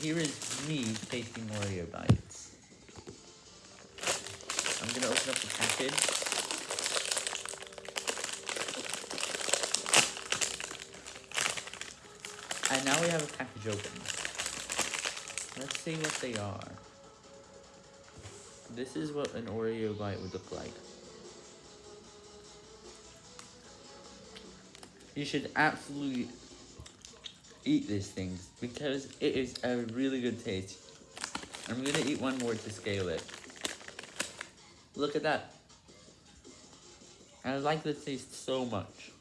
here is me tasting Oreo bites. I'm gonna open up the package. And now we have a package open. Let's see what they are. This is what an Oreo bite would look like. You should absolutely eat these things because it is a really good taste. I'm gonna eat one more to scale it. Look at that. I like the taste so much.